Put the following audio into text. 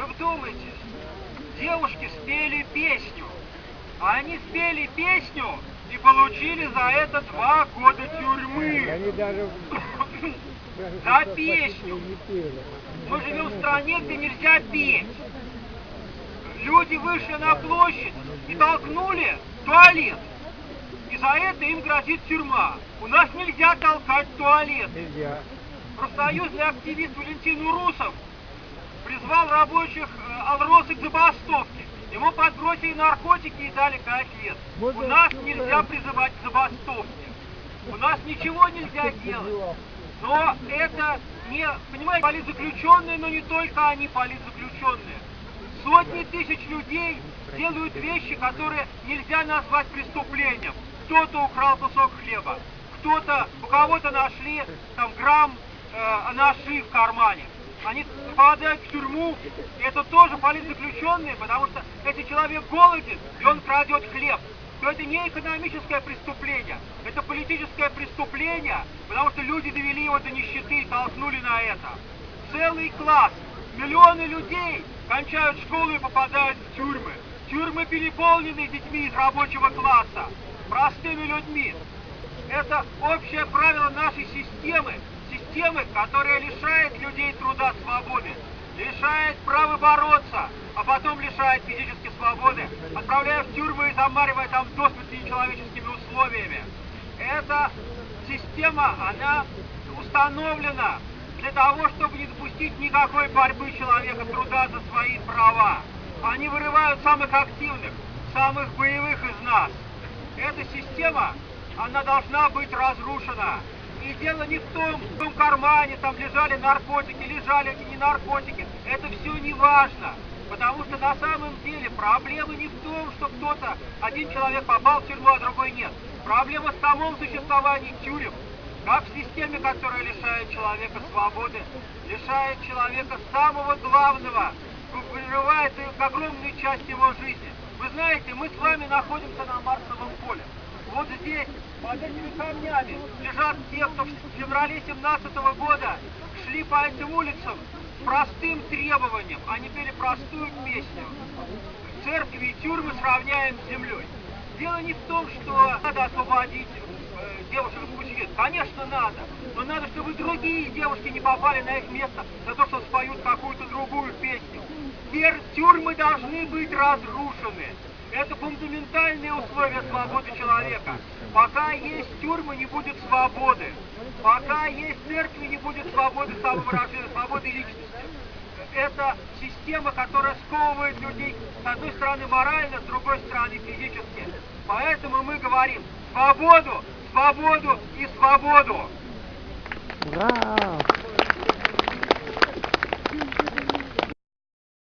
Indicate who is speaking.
Speaker 1: Вы вдумайтесь, девушки спели песню, а они спели песню и получили за это два года тюрьмы.
Speaker 2: Они даже
Speaker 1: За песню. Мы живем в стране, где нельзя петь. Люди вышли на площадь и толкнули туалет. И за это им грозит тюрьма. У нас нельзя толкать туалет.
Speaker 2: Нельзя.
Speaker 1: Профсоюзный активист Валентин Урусов призвал рабочих э, Алросы к забастовке. Ему подбросили наркотики и дали 5 лет. У нас нельзя призывать к забастовке. У нас ничего нельзя делать. Но это не, понимаете, политзаключенные, но не только они политзаключенные. Сотни тысяч людей делают вещи, которые нельзя назвать преступлением. Кто-то украл кусок хлеба, кто-то, у кого-то нашли там грамм э, наши в кармане. Они попадают в тюрьму, и это тоже политзаключенные, потому что если человек голоден, и он крадет хлеб, то это не экономическое преступление, это политическое преступление, потому что люди довели его до нищеты и толкнули на это. Целый класс, миллионы людей кончают школу и попадают в тюрьмы. Тюрьмы переполнены детьми из рабочего класса, простыми людьми. Это общее правило нашей системы, системы, которая лишает людей труда свободы, лишает права бороться, а потом лишает физической свободы, отправляя в тюрьмы и замаривая там до смерти нечеловеческими условиями. Эта система, она установлена для того, чтобы не допустить никакой борьбы человека труда за свои права. Они вырывают самых активных, самых боевых из нас. Эта система, она должна быть разрушена. И дело не в том, в том кармане там лежали наркотики, лежали не наркотики. Это все не важно. Потому что на самом деле проблема не в том, что кто-то, один человек попал в тюрьму, а другой нет. Проблема в самом существовании тюрем. Как в системе, которая лишает человека свободы, лишает человека самого главного, вырывает огромную часть его жизни. Вы знаете, мы с вами находимся на Марсовом здесь, под этими камнями, лежат те, кто в феврале 17 года шли по этим улицам простым требованием. Они пели простую песню. Церкви и тюрьмы сравняем с землей. Дело не в том, что надо освободить э, девушек из пучки. Конечно, надо. Но надо, чтобы другие девушки не попали на их место за то, что споют какую-то другую песню. Тюрьмы должны быть разрушены. Это фундаментальные условия свободы человека. Пока есть тюрьмы, не будет свободы. Пока есть церкви, не будет свободы самовыражения, свободы личности. Это система, которая сковывает людей, с одной стороны морально, с другой стороны физически. Поэтому мы говорим свободу, свободу и свободу.
Speaker 2: Ура!